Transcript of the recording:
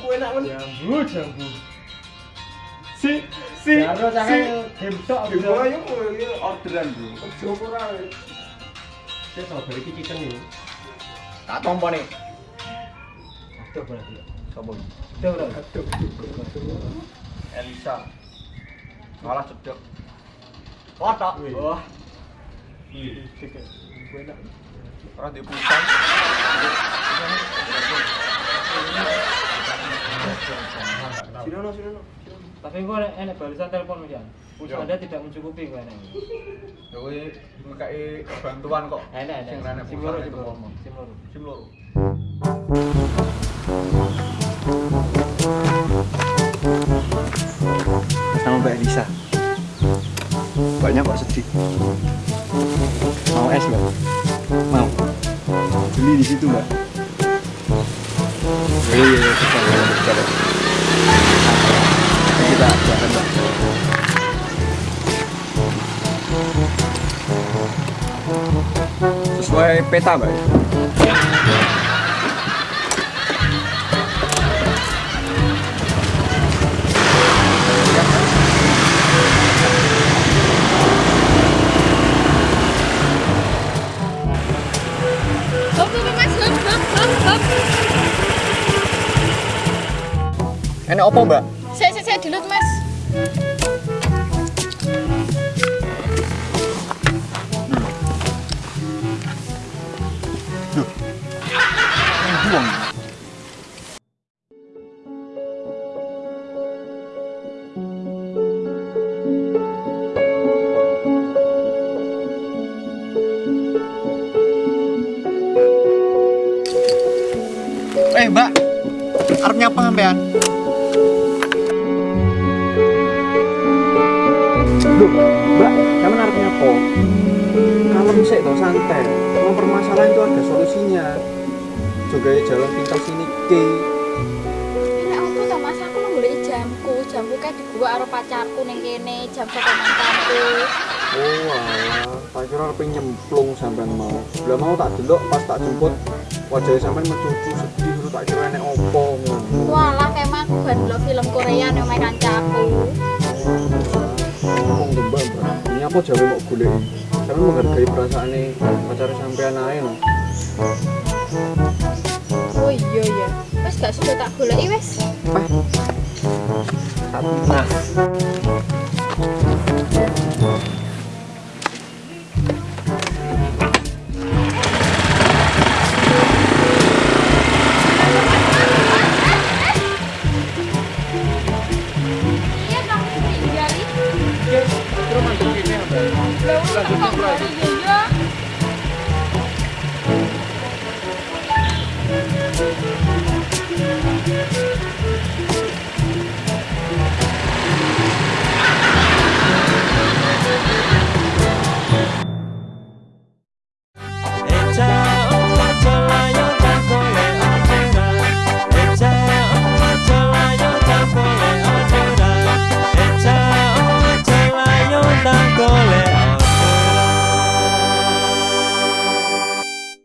Kue nak men. Jambu, jambu. si si Karo si cakek game tok bawah yuk ini orderan bro Coba ora. Saya tau balik iki chicken iki. tak tompo nih Aduh berarti. sopo Aduh berarti. Elisa malah cedek kotak wah orang di pusat Sinono sinono. Tapi kok enak enak balasan telepon. Pulsa Yo. Anda tidak mencukupi kok enak. Dewi mekai bantuan kok Enak enak. sing rene loro itu ngomong Sim loro. sim loro sama Mbak Elisa banyak kok sedih mau es mbak mau. Beli di situ iya iya iya kita kita akan mbak. Sesuai peta mbak? ya? Enak apa mbak Saya, saya, saya dulu, mas. buang Eh mbak, arep nyapa sampean? Santai. Mau permasalahan itu ada solusinya. Juga jalan pintas ini ke. Enak apa toh, mas? Aku golek jamku. Jamku kayak di gua karo pacarku ning kene, jam saka mantanku. Oh alah, tak kira arep nyemplung sampean mau. Lah mau tak delok pas tak jemput wajah sampean mencucu sedih tak kira enek opo ngono. Walah, kayak mah aku ban film Korea ning omahe kancaku. Ngomong tuh mbak. Ini apa jawa mau golek? Sampean menghargai perasaane pacar sampean ae. Oh iya ya. Wes gak sudah tak goleki wes. Nah.